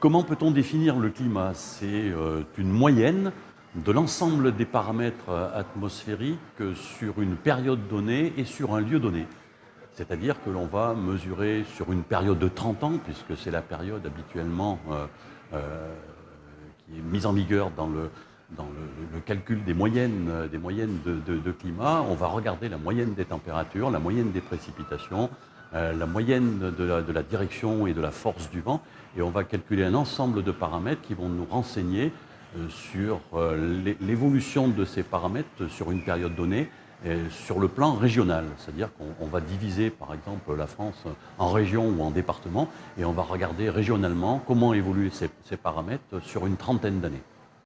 comment peut-on définir le climat? C'est euh, une moyenne de l'ensemble des paramètres euh, atmosphériques sur une période donnée et sur un lieu donné. C'est-à-dire que l'on va mesurer sur une période de 30 ans, puisque c'est la période habituellement est mise en vigueur dans le, calcul des moyennes de, climat, on va regarder la moyenne des températures, la moyenne des précipitations, euh, la moyenne de la, direction et de la force du vent, et on va calculer un ensemble de paramètres qui vont nous renseigner euh, sur euh, l'évolution de ces paramètres sur une période donnée, sur le plan régional. C'est-à-dire qu'on va diviser par exemple la France en régions ou en départements, et on va regarder régionalement comment évoluent ces paramètres sur une trentaine d'années.